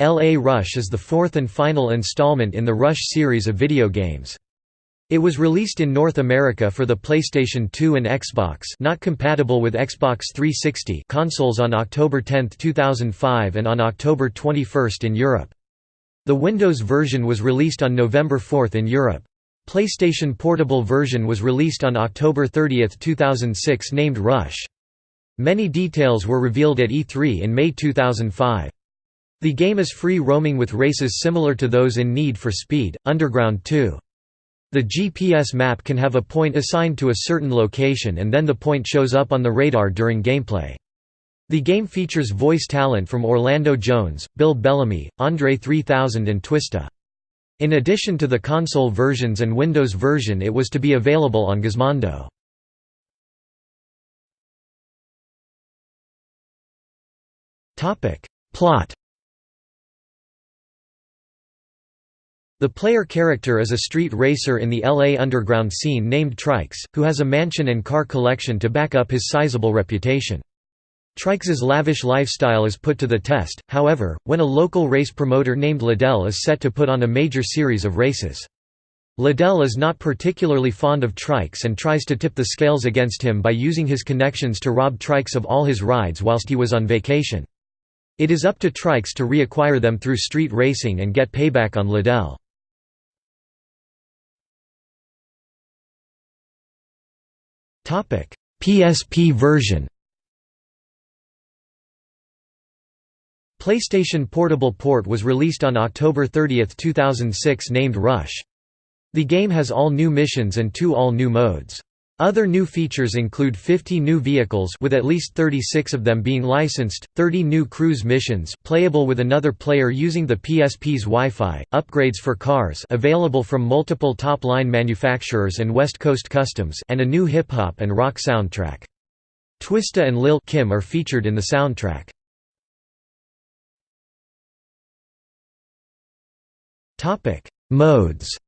L.A. Rush is the fourth and final installment in the Rush series of video games. It was released in North America for the PlayStation 2 and Xbox not compatible with Xbox 360 consoles on October 10, 2005 and on October 21 in Europe. The Windows version was released on November 4 in Europe. PlayStation Portable version was released on October 30, 2006 named Rush. Many details were revealed at E3 in May 2005. The game is free roaming with races similar to those in Need for Speed, Underground 2. The GPS map can have a point assigned to a certain location and then the point shows up on the radar during gameplay. The game features voice talent from Orlando Jones, Bill Bellamy, Andre 3000 and Twista. In addition to the console versions and Windows version it was to be available on Gizmondo. Plot The player character is a street racer in the LA underground scene named Trikes, who has a mansion and car collection to back up his sizable reputation. Trikes's lavish lifestyle is put to the test, however, when a local race promoter named Liddell is set to put on a major series of races. Liddell is not particularly fond of Trikes and tries to tip the scales against him by using his connections to rob Trikes of all his rides whilst he was on vacation. It is up to Trikes to reacquire them through street racing and get payback on Liddell. PSP version PlayStation Portable port was released on October 30, 2006 named Rush. The game has all new missions and two all-new modes. Other new features include 50 new vehicles with at least 36 of them being licensed, 30 new cruise missions playable with another player using the PSP's Wi-Fi, upgrades for cars available from multiple top-line manufacturers and West Coast Customs and a new hip-hop and rock soundtrack. Twista and Lil Kim are featured in the soundtrack. Modes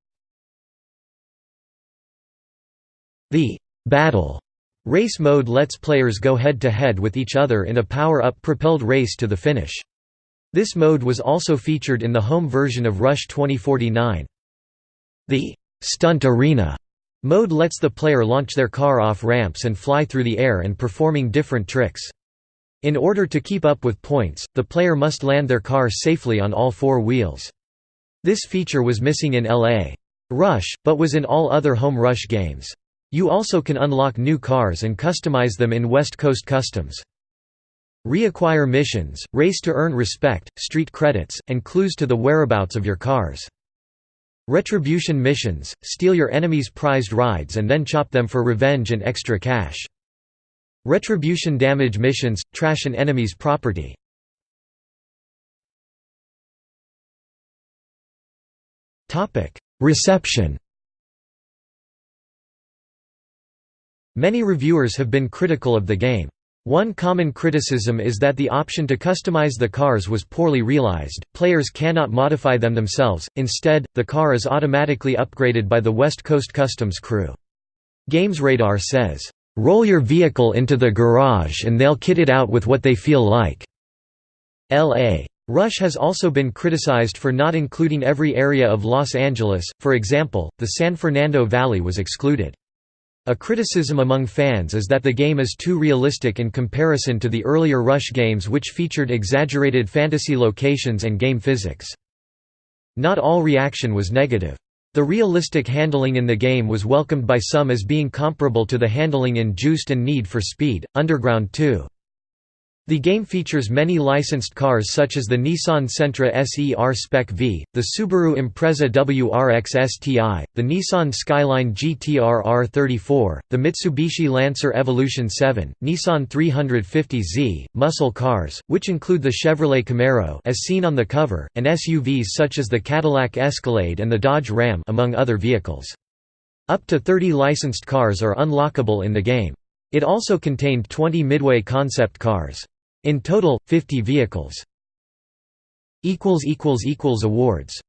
The battle race mode lets players go head-to-head -head with each other in a power-up propelled race to the finish. This mode was also featured in the home version of Rush 2049. The stunt arena mode lets the player launch their car off ramps and fly through the air and performing different tricks. In order to keep up with points, the player must land their car safely on all four wheels. This feature was missing in LA. Rush, but was in all other home Rush games. You also can unlock new cars and customize them in West Coast Customs. Reacquire missions, race to earn respect, street credits, and clues to the whereabouts of your cars. Retribution missions, steal your enemy's prized rides and then chop them for revenge and extra cash. Retribution damage missions, trash an enemy's property. Reception Many reviewers have been critical of the game. One common criticism is that the option to customize the cars was poorly realized, players cannot modify them themselves, instead, the car is automatically upgraded by the West Coast Customs crew. GamesRadar says, "...roll your vehicle into the garage and they'll kit it out with what they feel like." L.A. Rush has also been criticized for not including every area of Los Angeles, for example, the San Fernando Valley was excluded. A criticism among fans is that the game is too realistic in comparison to the earlier Rush games which featured exaggerated fantasy locations and game physics. Not all reaction was negative. The realistic handling in the game was welcomed by some as being comparable to the handling in Juiced and Need for Speed, Underground 2. The game features many licensed cars such as the Nissan Sentra SE-R Spec V, the Subaru Impreza WRX STI, the Nissan Skyline GTR R34, the Mitsubishi Lancer Evolution 7, Nissan 350Z, muscle cars, which include the Chevrolet Camaro as seen on the cover, and SUVs such as the Cadillac Escalade and the Dodge Ram among other vehicles. Up to 30 licensed cars are unlockable in the game. It also contained 20 Midway concept cars. In total, 50 vehicles. Awards